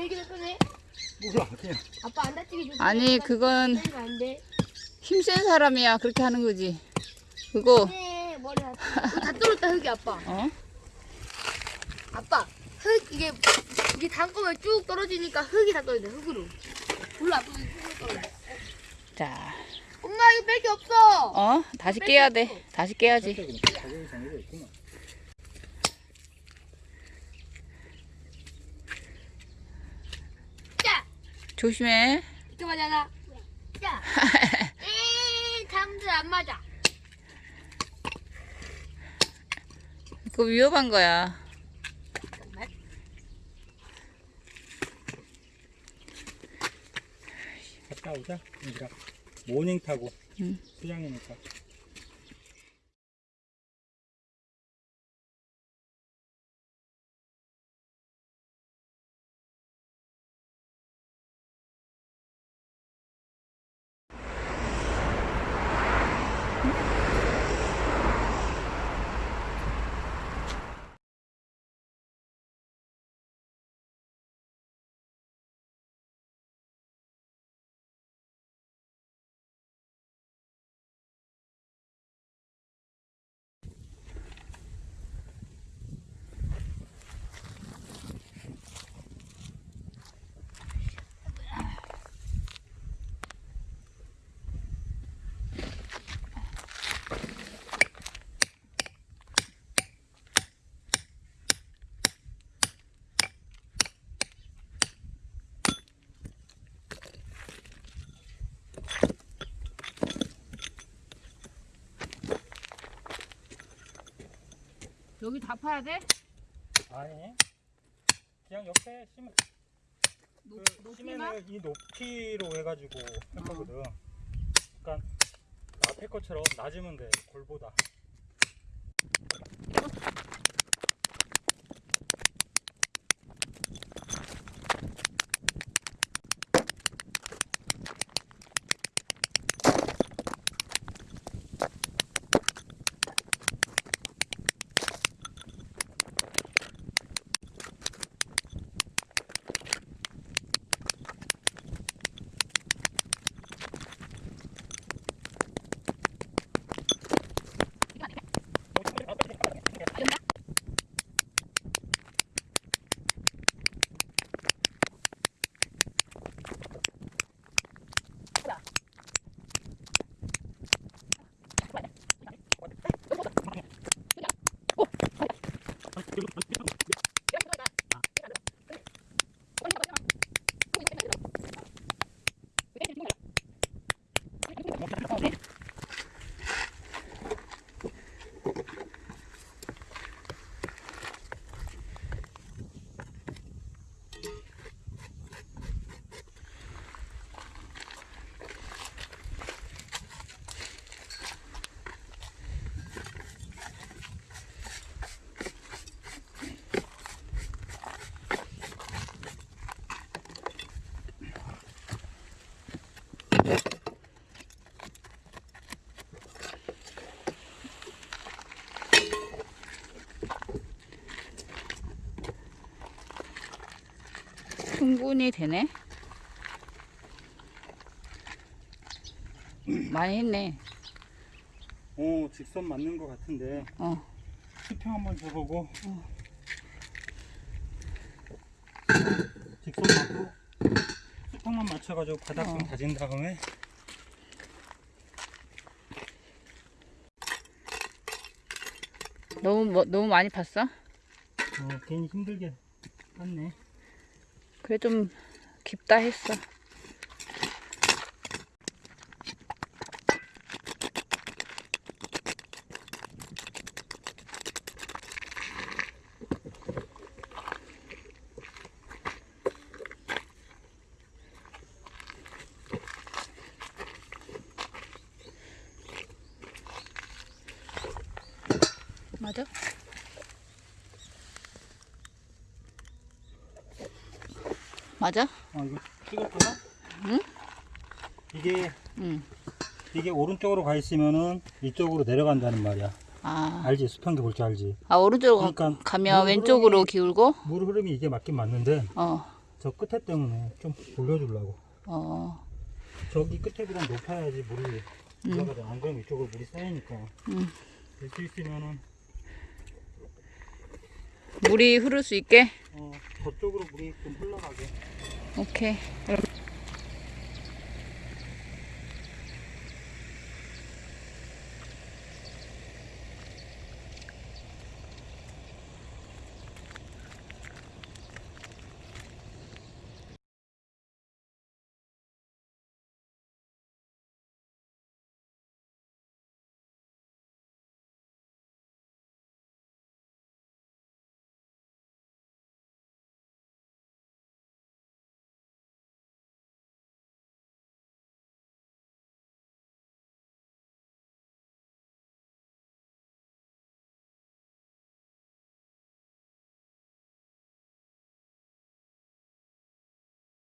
왜 이렇게? 몰라 그냥 아빠 안 다치게 조심. 아니, 그건- 안 돼. 힘센 사람이야 그렇게 하는 거지. 그거 네, 머리 다. 이거 다 떨었다 흙이 아빠. 어? 아빠 흙 이게 이게 담그면 쭉 떨어지니까 흙이 다 떨어져 흙으로. 몰라 아빠 흙으로 떨어져. 자, 엄마 이거 뺄게 없어. 어? 다시 깨야 돼. 다시 깨야지. 정해져 자, 조심해. 이렇게 맞아라. 자, 에이 잠들 안 맞아. 그거 위험한 거야. 잠깐만. 갔다 오자 모닝 타고 응. 수양이니까 여기 다 파야 돼? 아니. 그냥 옆에 심은 그 심에는 이 높이로 해가지고 할 거거든. 그러니까 앞에 것처럼 낮으면 돼 골보다 충분히 되네. 많이 했네. 어 직선 맞는 거 같은데 어. 수평 한번 줘보고 직선 맞고 수평만 맞춰가지고 바닥 좀 어. 다진 다음에 너무 뭐, 너무 많이 팠어? 어, 괜히 힘들게 땄네 그래 좀 깊다 했어. 맞아? 맞아? 어, 이거 찍었구나? 응? 이게, 응. 이게 오른쪽으로 가 있으면은 이쪽으로 내려간다는 말이야. 아. 알지? 수평기 볼 줄 알지? 아, 오른쪽으로 그러니까 가, 면 왼쪽으로 흐름이, 기울고? 물 흐름이 이게 맞긴 맞는데, 어. 저 끝에 때문에 좀 돌려주려고. 어. 저기 끝에 보다 높아야지 물이 음. 올라가잖아. 안 그러면 이쪽으로 물이 쌓이니까. 음. 일수 있으면은 물이 흐를 수 있게? 어, 저쪽으로 물이 좀 흘러가게. 오케이. 그럼.